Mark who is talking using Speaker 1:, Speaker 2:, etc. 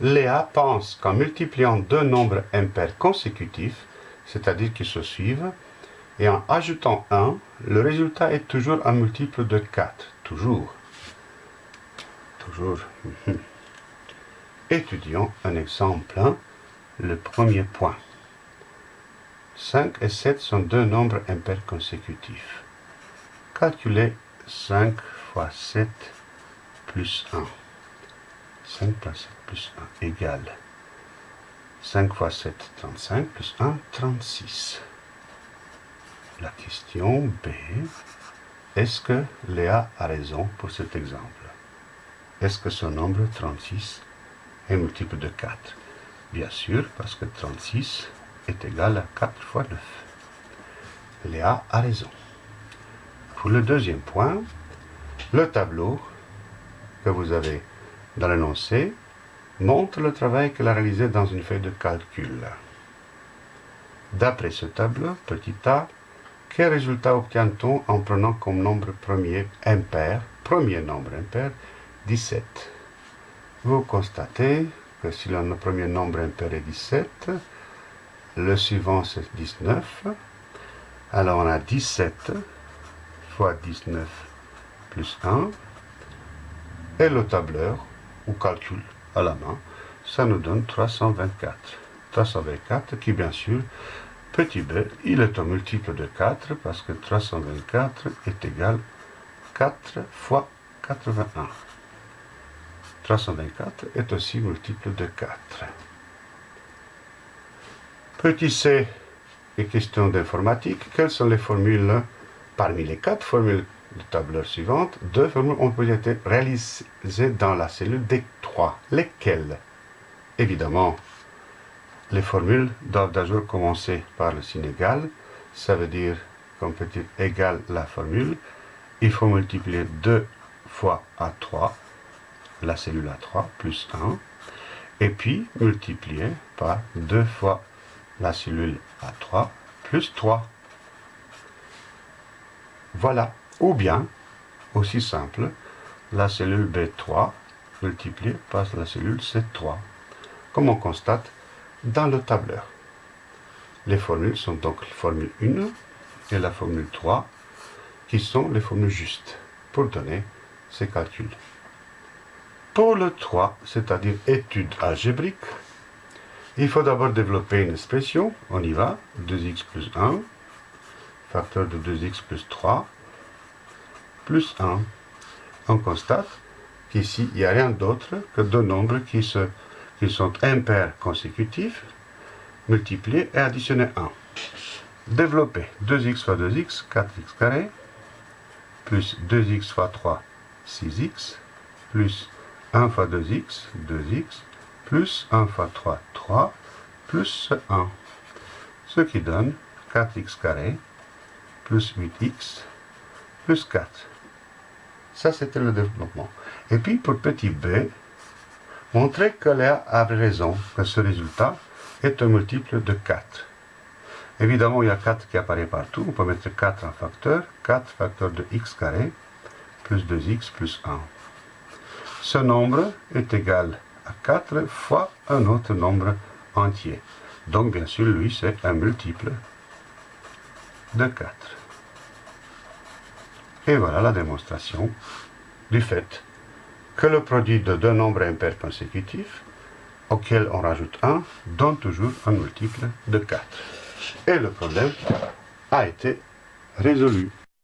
Speaker 1: Léa pense qu'en multipliant deux nombres impairs consécutifs, c'est-à-dire qui se suivent, et en ajoutant 1, le résultat est toujours un multiple de 4. Toujours. Toujours. Étudions un exemple. Le premier point. 5 et 7 sont deux nombres impairs consécutifs. Calculez 5 fois 7 plus 1. 5 plus 7 plus 1 égale 5 fois 7, 35, plus 1, 36. La question B, est-ce que Léa a raison pour cet exemple? Est-ce que ce nombre 36 est multiple de 4 Bien sûr, parce que 36 est égal à 4 fois 9. Léa a raison. Pour le deuxième point, le tableau que vous avez dans l'énoncé montre le travail qu'elle a réalisé dans une feuille de calcul. D'après ce tableau, petit a, quel résultat obtient-on en prenant comme nombre premier impair, premier nombre impair, 17 Vous constatez que si le premier nombre impair est 17, le suivant c'est 19, alors on a 17 fois 19 plus 1, et le tableur, ou calcul? À la main, ça nous donne 324. 324 qui bien sûr, petit b, il est un multiple de 4 parce que 324 est égal 4 fois 81. 324 est aussi multiple de 4. Petit c est question d'informatique. Quelles sont les formules parmi les quatre formules de tableur suivante, deux formules ont été réalisées dans la cellule D3. Lesquelles? Évidemment, les formules doivent d'abord commencer par le signe égal. Ça veut dire qu'on peut dire égal la formule. Il faut multiplier 2 fois A3, la cellule A3, plus 1. Et puis multiplier par 2 fois la cellule A3, plus 3. Voilà. Ou bien, aussi simple, la cellule B3 multipliée par la cellule C3, comme on constate dans le tableur. Les formules sont donc la formule 1 et la formule 3, qui sont les formules justes pour donner ces calculs. Pour le 3, c'est-à-dire étude algébrique, il faut d'abord développer une expression, on y va, 2x plus 1, facteur de 2x plus 3, plus 1. On constate qu'ici, il n'y a rien d'autre que deux nombres qui, sont impairs consécutifs, multipliés et additionnés 1. Développer 2x fois 2x, 4x carré, plus 2x fois 3, 6x, plus 1 fois 2x, 2x, plus 1 fois 3, 3, plus 1. Ce qui donne 4x carré, plus 8x, plus 4. Ça, c'était le développement. Et puis, pour petit b, montrer que Léa a raison, que ce résultat est un multiple de 4. Évidemment, il y a 4 qui apparaît partout. On peut mettre 4 en facteur. 4 facteur de x carré plus 2x plus 1. Ce nombre est égal à 4 fois un autre nombre entier. Donc, bien sûr, lui, c'est un multiple de 4. Et voilà la démonstration du fait que le produit de deux nombres impairs consécutifs, auxquels on rajoute 1, donne toujours un multiple de 4. Et le problème a été résolu.